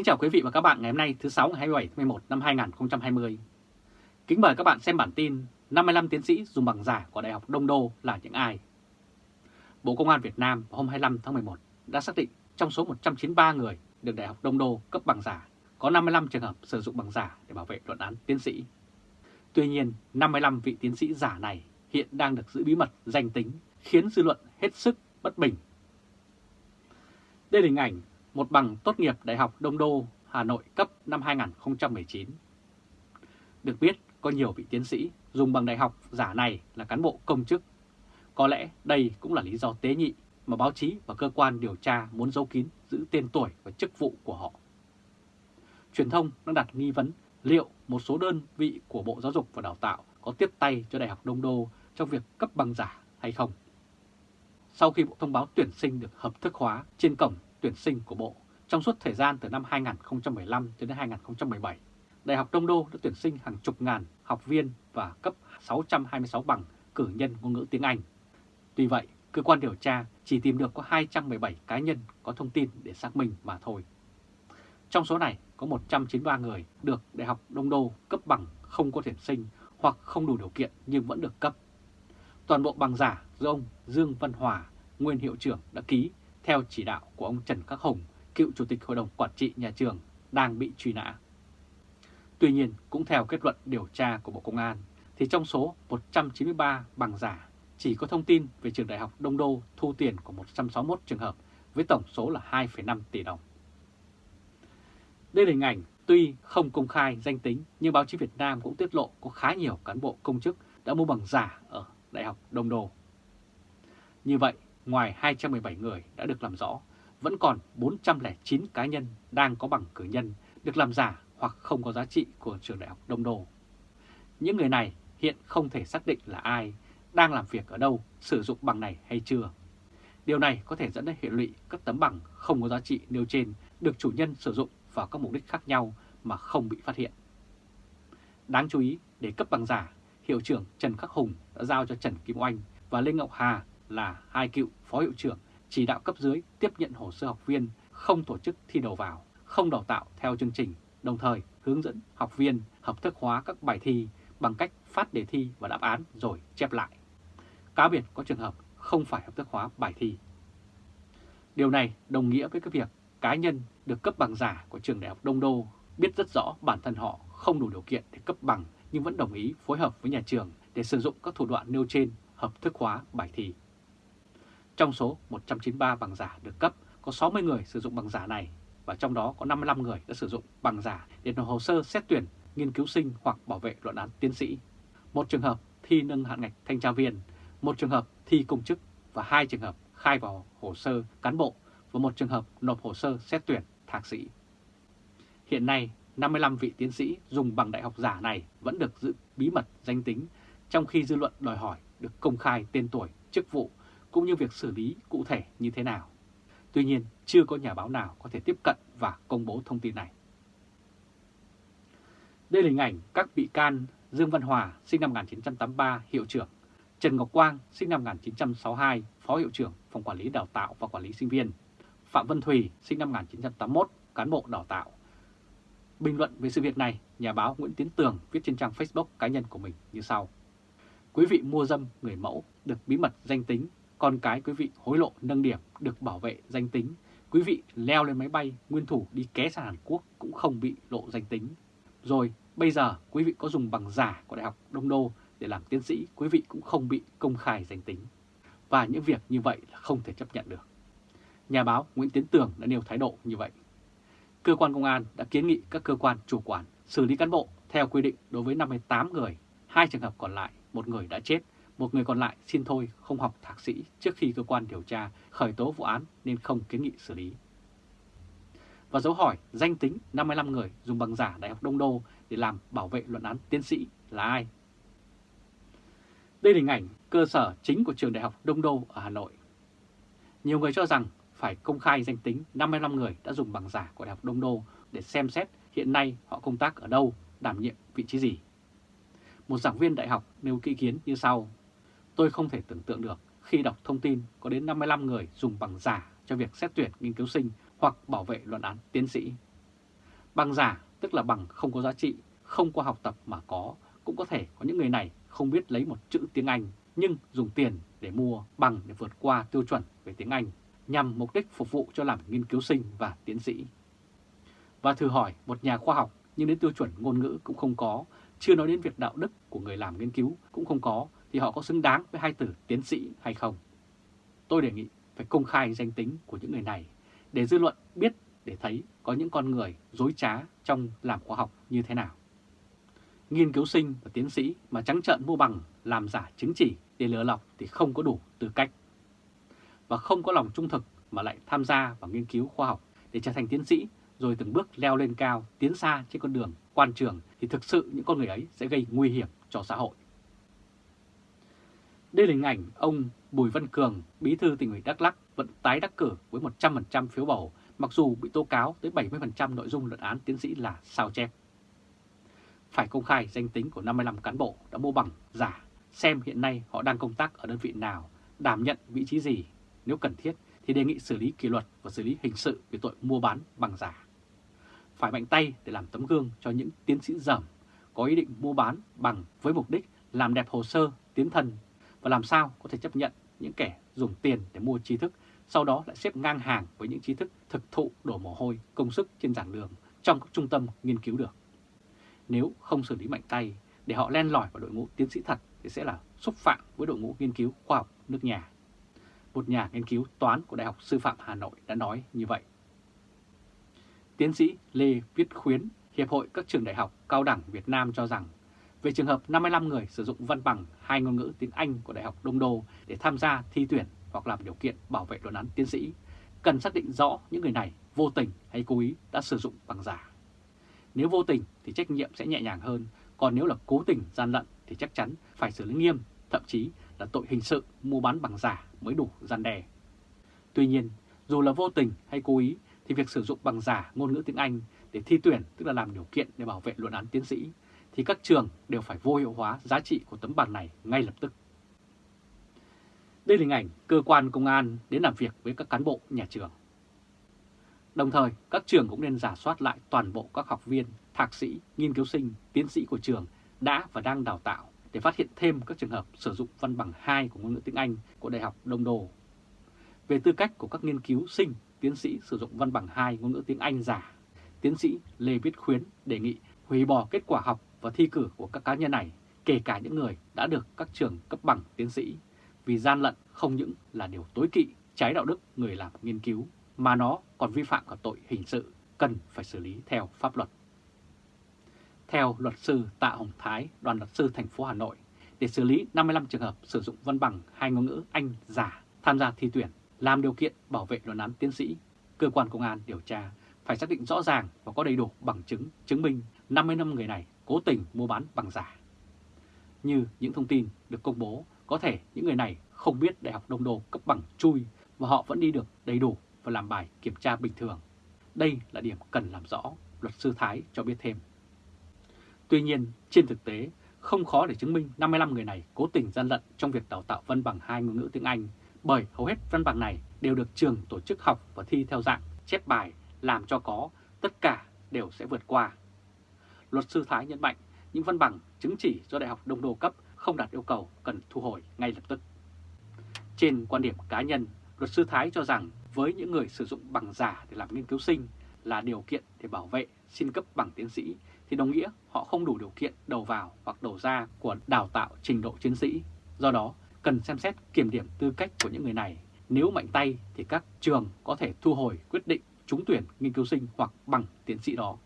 Kính chào quý vị và các bạn ngày hôm nay thứ 6 ngày 27 tháng 11 năm 2020. Kính mời các bạn xem bản tin 55 tiến sĩ dùng bằng giả của Đại học Đông Đô là những ai? Bộ Công an Việt Nam hôm 25 tháng 11 đã xác định trong số 193 người được Đại học Đông Đô cấp bằng giả, có 55 trường hợp sử dụng bằng giả để bảo vệ luận án tiến sĩ. Tuy nhiên, 55 vị tiến sĩ giả này hiện đang được giữ bí mật danh tính, khiến dư luận hết sức bất bình. Đây là hình ảnh một bằng tốt nghiệp Đại học Đông Đô, Hà Nội cấp năm 2019. Được biết, có nhiều vị tiến sĩ dùng bằng đại học giả này là cán bộ công chức. Có lẽ đây cũng là lý do tế nhị mà báo chí và cơ quan điều tra muốn giấu kín giữ tên tuổi và chức vụ của họ. Truyền thông đang đặt nghi vấn liệu một số đơn vị của Bộ Giáo dục và Đào tạo có tiếp tay cho Đại học Đông Đô trong việc cấp bằng giả hay không. Sau khi Bộ thông báo tuyển sinh được hợp thức hóa trên cổng tuyển sinh của Bộ trong suốt thời gian từ năm 2015 đến 2017, Đại học Đông Đô đã tuyển sinh hàng chục ngàn học viên và cấp 626 bằng cử nhân ngôn ngữ tiếng Anh. Tuy vậy, cơ quan điều tra chỉ tìm được có 217 cá nhân có thông tin để xác minh mà thôi. Trong số này có 193 người được Đại học Đông Đô cấp bằng không có tuyển sinh hoặc không đủ điều kiện nhưng vẫn được cấp. Toàn bộ bằng giả do ông Dương Văn Hòa, nguyên hiệu trưởng đã ký theo chỉ đạo của ông Trần Khắc Hùng, cựu Chủ tịch Hội đồng Quản trị Nhà trường, đang bị truy nã. Tuy nhiên, cũng theo kết luận điều tra của Bộ Công an, thì trong số 193 bằng giả chỉ có thông tin về trường đại học Đông Đô thu tiền của 161 trường hợp với tổng số là 2,5 tỷ đồng. Đây là hình ảnh tuy không công khai danh tính nhưng báo chí Việt Nam cũng tiết lộ có khá nhiều cán bộ công chức đã mua bằng giả ở Đại học Đông Đô. Như vậy, ngoài 217 người đã được làm rõ, vẫn còn 409 cá nhân đang có bằng cử nhân được làm giả hoặc không có giá trị của trường đại học Đông Đô. Những người này hiện không thể xác định là ai, đang làm việc ở đâu, sử dụng bằng này hay chưa. Điều này có thể dẫn đến hệ lụy các tấm bằng không có giá trị nêu trên được chủ nhân sử dụng vào các mục đích khác nhau mà không bị phát hiện. Đáng chú ý, để cấp bằng giả, Hiệu trưởng Trần Khắc Hùng đã giao cho Trần Kim Oanh và Lê Ngọc Hà là hai cựu phó hiệu trưởng chỉ đạo cấp dưới tiếp nhận hồ sơ học viên, không tổ chức thi đầu vào, không đào tạo theo chương trình, đồng thời hướng dẫn học viên hợp thức hóa các bài thi bằng cách phát đề thi và đáp án rồi chép lại. Cá biệt có trường hợp không phải hợp thức hóa bài thi. Điều này đồng nghĩa với cái việc cá nhân được cấp bằng giả của trường đại học Đông Đô biết rất rõ bản thân họ không đủ điều kiện để cấp bằng nhưng vẫn đồng ý phối hợp với nhà trường để sử dụng các thủ đoạn nêu trên hợp thức hóa bài thi. Trong số 193 bằng giả được cấp, có 60 người sử dụng bằng giả này và trong đó có 55 người đã sử dụng bằng giả để nộp hồ sơ xét tuyển, nghiên cứu sinh hoặc bảo vệ luận án tiến sĩ. Một trường hợp thi nâng hạn ngạch thanh tra viên, một trường hợp thi công chức và hai trường hợp khai vào hồ sơ cán bộ và một trường hợp nộp hồ sơ xét tuyển thạc sĩ. Hiện nay, 55 vị tiến sĩ dùng bằng đại học giả này vẫn được giữ bí mật danh tính, trong khi dư luận đòi hỏi được công khai tên tuổi, chức vụ cũng như việc xử lý cụ thể như thế nào. Tuy nhiên, chưa có nhà báo nào có thể tiếp cận và công bố thông tin này. Đây là hình ảnh các bị can Dương Văn Hòa, sinh năm 1983, hiệu trưởng, Trần Ngọc Quang, sinh năm 1962, phó hiệu trưởng Phòng Quản lý Đào tạo và Quản lý Sinh viên, Phạm Vân Thùy, sinh năm 1981, cán bộ đào tạo. Bình luận về sự việc này, nhà báo Nguyễn Tiến Tường viết trên trang Facebook cá nhân của mình như sau. Quý vị mua dâm người mẫu được bí mật danh tính con cái quý vị hối lộ nâng điểm được bảo vệ danh tính. Quý vị leo lên máy bay nguyên thủ đi ké sang Hàn Quốc cũng không bị lộ danh tính. Rồi bây giờ quý vị có dùng bằng giả của Đại học Đông Đô để làm tiến sĩ, quý vị cũng không bị công khai danh tính. Và những việc như vậy là không thể chấp nhận được. Nhà báo Nguyễn Tiến Tường đã nêu thái độ như vậy. Cơ quan công an đã kiến nghị các cơ quan chủ quản xử lý cán bộ theo quy định đối với 58 người, hai trường hợp còn lại, một người đã chết một người còn lại xin thôi không học thạc sĩ trước khi cơ quan điều tra khởi tố vụ án nên không kiến nghị xử lý. Và dấu hỏi danh tính 55 người dùng bằng giả Đại học Đông Đô để làm bảo vệ luận án tiến sĩ là ai? Đây là hình ảnh cơ sở chính của trường Đại học Đông Đô ở Hà Nội. Nhiều người cho rằng phải công khai danh tính 55 người đã dùng bằng giả của Đại học Đông Đô để xem xét hiện nay họ công tác ở đâu, đảm nhiệm vị trí gì. Một giảng viên đại học nêu ý kiến như sau. Tôi không thể tưởng tượng được khi đọc thông tin có đến 55 người dùng bằng giả cho việc xét tuyển nghiên cứu sinh hoặc bảo vệ luận án tiến sĩ. Bằng giả tức là bằng không có giá trị, không qua học tập mà có, cũng có thể có những người này không biết lấy một chữ tiếng Anh nhưng dùng tiền để mua bằng để vượt qua tiêu chuẩn về tiếng Anh nhằm mục đích phục vụ cho làm nghiên cứu sinh và tiến sĩ. Và thử hỏi một nhà khoa học nhưng đến tiêu chuẩn ngôn ngữ cũng không có, chưa nói đến việc đạo đức của người làm nghiên cứu cũng không có, thì họ có xứng đáng với hai từ tiến sĩ hay không? Tôi đề nghị phải công khai danh tính của những người này để dư luận biết để thấy có những con người dối trá trong làm khoa học như thế nào. Nghiên cứu sinh và tiến sĩ mà trắng trợn mua bằng làm giả chứng chỉ để lừa lọc thì không có đủ tư cách. Và không có lòng trung thực mà lại tham gia vào nghiên cứu khoa học để trở thành tiến sĩ rồi từng bước leo lên cao, tiến xa trên con đường quan trường thì thực sự những con người ấy sẽ gây nguy hiểm cho xã hội. Đây là hình ảnh ông Bùi Văn Cường, bí thư tỉnh ủy Đắk Lắk vẫn tái đắc cử với 100% phiếu bầu, mặc dù bị tố cáo tới 70% nội dung luận án tiến sĩ là sao chép. Phải công khai danh tính của 55 cán bộ đã mua bằng giả, xem hiện nay họ đang công tác ở đơn vị nào, đảm nhận vị trí gì, nếu cần thiết thì đề nghị xử lý kỷ luật và xử lý hình sự về tội mua bán bằng giả. Phải mạnh tay để làm tấm gương cho những tiến sĩ dởm có ý định mua bán bằng với mục đích làm đẹp hồ sơ, tiến thân và làm sao có thể chấp nhận những kẻ dùng tiền để mua trí thức, sau đó lại xếp ngang hàng với những trí thức thực thụ đổ mồ hôi, công sức trên giảng đường trong các trung tâm nghiên cứu được. Nếu không xử lý mạnh tay để họ len lỏi vào đội ngũ tiến sĩ thật thì sẽ là xúc phạm với đội ngũ nghiên cứu khoa học nước nhà. Một nhà nghiên cứu toán của Đại học Sư phạm Hà Nội đã nói như vậy. Tiến sĩ Lê Viết Khuyến, Hiệp hội các trường đại học cao đẳng Việt Nam cho rằng về trường hợp 55 người sử dụng văn bằng hai ngôn ngữ tiếng Anh của Đại học Đông Đô để tham gia thi tuyển hoặc làm điều kiện bảo vệ luận án tiến sĩ, cần xác định rõ những người này vô tình hay cố ý đã sử dụng bằng giả. Nếu vô tình thì trách nhiệm sẽ nhẹ nhàng hơn, còn nếu là cố tình gian lận thì chắc chắn phải xử lý nghiêm, thậm chí là tội hình sự mua bán bằng giả mới đủ gian đe. Tuy nhiên, dù là vô tình hay cố ý thì việc sử dụng bằng giả ngôn ngữ tiếng Anh để thi tuyển tức là làm điều kiện để bảo vệ luận án tiến sĩ thì các trường đều phải vô hiệu hóa giá trị của tấm bằng này ngay lập tức. Đây là hình ảnh cơ quan công an đến làm việc với các cán bộ nhà trường. Đồng thời, các trường cũng nên giả soát lại toàn bộ các học viên, thạc sĩ, nghiên cứu sinh, tiến sĩ của trường đã và đang đào tạo để phát hiện thêm các trường hợp sử dụng văn bằng 2 của ngôn ngữ tiếng Anh của Đại học Đông Đô. Về tư cách của các nghiên cứu sinh, tiến sĩ sử dụng văn bằng 2 ngôn ngữ tiếng Anh giả, tiến sĩ Lê Viết Khuyến đề nghị hủy bỏ kết quả học và thi cử của các cá nhân này, kể cả những người đã được các trường cấp bằng tiến sĩ, vì gian lận không những là điều tối kỵ, trái đạo đức người làm nghiên cứu, mà nó còn vi phạm cả tội hình sự, cần phải xử lý theo pháp luật. Theo luật sư Tạ Hồng Thái, đoàn luật sư thành phố Hà Nội, để xử lý 55 trường hợp sử dụng văn bằng hai ngôn ngữ Anh giả tham gia thi tuyển, làm điều kiện bảo vệ luận án tiến sĩ, cơ quan công an điều tra phải xác định rõ ràng và có đầy đủ bằng chứng chứng minh 50 năm người này cố tình mua bán bằng giả. Như những thông tin được công bố, có thể những người này không biết Đại học Đông Đô cấp bằng chui và họ vẫn đi được đầy đủ và làm bài kiểm tra bình thường. Đây là điểm cần làm rõ, luật sư Thái cho biết thêm. Tuy nhiên, trên thực tế, không khó để chứng minh 55 người này cố tình gian lận trong việc đào tạo văn bằng hai ngôn ngữ tiếng Anh, bởi hầu hết văn bằng này đều được trường tổ chức học và thi theo dạng chép bài, làm cho có, tất cả đều sẽ vượt qua. Luật sư Thái nhấn mạnh những văn bằng chứng chỉ do Đại học Đông Đô cấp không đạt yêu cầu cần thu hồi ngay lập tức. Trên quan điểm cá nhân, luật sư Thái cho rằng với những người sử dụng bằng giả để làm nghiên cứu sinh là điều kiện để bảo vệ xin cấp bằng tiến sĩ thì đồng nghĩa họ không đủ điều kiện đầu vào hoặc đầu ra của đào tạo trình độ tiến sĩ. Do đó, cần xem xét kiểm điểm tư cách của những người này. Nếu mạnh tay thì các trường có thể thu hồi quyết định trúng tuyển nghiên cứu sinh hoặc bằng tiến sĩ đó.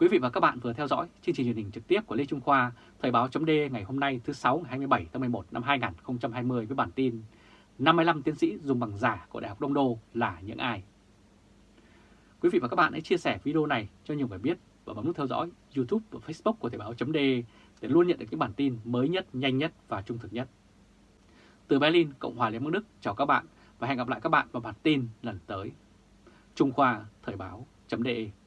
Quý vị và các bạn vừa theo dõi chương trình truyền hình trực tiếp của Lê Trung Khoa, Thời báo chấm ngày hôm nay thứ 6 ngày 27 tháng 11 năm 2020 với bản tin 55 tiến sĩ dùng bằng giả của Đại học Đông Đô là những ai? Quý vị và các bạn hãy chia sẻ video này cho nhiều người biết và bấm nút theo dõi YouTube và Facebook của Thời báo chấm để luôn nhận được những bản tin mới nhất, nhanh nhất và trung thực nhất. Từ Berlin, Cộng hòa Liên bang Đức, chào các bạn và hẹn gặp lại các bạn vào bản tin lần tới. Trung Khoa Thời báo.de